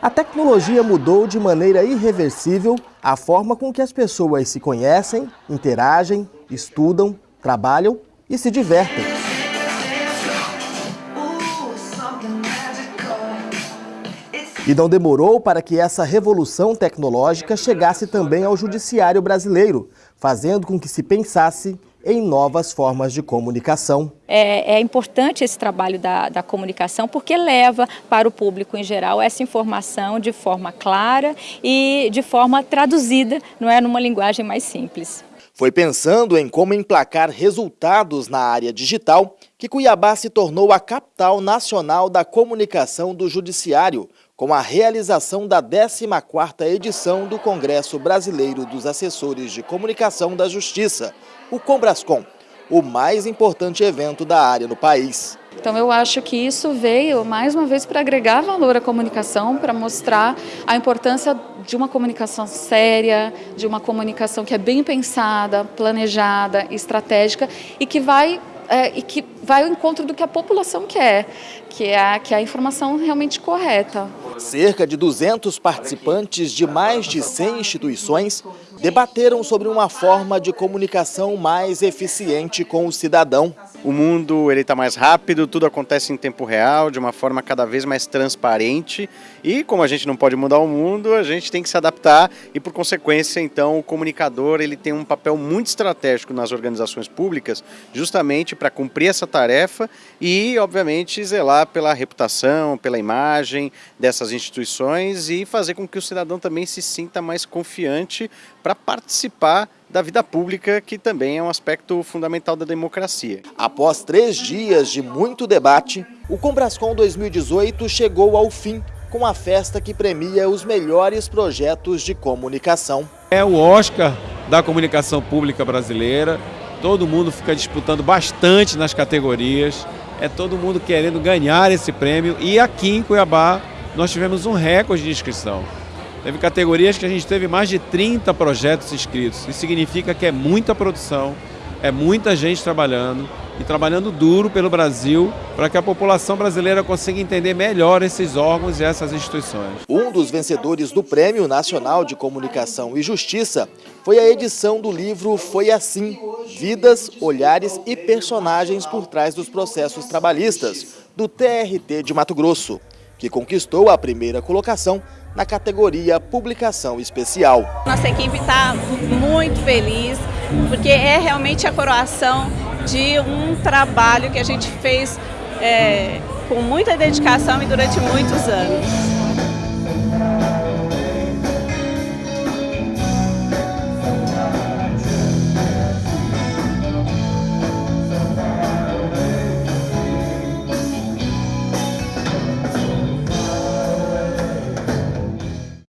A tecnologia mudou de maneira irreversível a forma com que as pessoas se conhecem, interagem, estudam, trabalham e se divertem. E não demorou para que essa revolução tecnológica chegasse também ao judiciário brasileiro, fazendo com que se pensasse em novas formas de comunicação. É, é, importante esse trabalho da, da comunicação porque leva para o público em geral essa informação de forma clara e de forma traduzida, não é numa linguagem mais simples. Foi pensando em como emplacar resultados na área digital que Cuiabá se tornou a capital nacional da comunicação do Judiciário, com a realização da 14ª edição do Congresso Brasileiro dos Assessores de Comunicação da Justiça, o Combrascom, o mais importante evento da área no país. Então eu acho que isso veio mais uma vez para agregar valor à comunicação, para mostrar a importância de uma comunicação séria, de uma comunicação que é bem pensada, planejada, estratégica e que vai é, e que vai ao encontro do que a população quer, que é a, que é a informação realmente correta. Cerca de 200 participantes de mais de 100 instituições debateram sobre uma forma de comunicação mais eficiente com o cidadão. O mundo está mais rápido, tudo acontece em tempo real, de uma forma cada vez mais transparente e como a gente não pode mudar o mundo, a gente tem que se adaptar e por consequência então o comunicador ele tem um papel muito estratégico nas organizações públicas justamente para cumprir essa tarefa e obviamente zelar pela reputação, pela imagem dessas instituições e fazer com que o cidadão também se sinta mais confiante para participar da vida pública, que também é um aspecto fundamental da democracia. Após três dias de muito debate, o Combrascom 2018 chegou ao fim com a festa que premia os melhores projetos de comunicação. É o Oscar da comunicação pública brasileira, todo mundo fica disputando bastante nas categorias, é todo mundo querendo ganhar esse prêmio e aqui em Cuiabá nós tivemos um recorde de inscrição. Teve categorias que a gente teve mais de 30 projetos inscritos. Isso significa que é muita produção, é muita gente trabalhando e trabalhando duro pelo Brasil para que a população brasileira consiga entender melhor esses órgãos e essas instituições. Um dos vencedores do Prêmio Nacional de Comunicação e Justiça foi a edição do livro Foi Assim, Vidas, Olhares e Personagens por Trás dos Processos Trabalhistas, do TRT de Mato Grosso, que conquistou a primeira colocação na categoria Publicação Especial. Nossa equipe está muito feliz, porque é realmente a coroação de um trabalho que a gente fez é, com muita dedicação e durante muitos anos.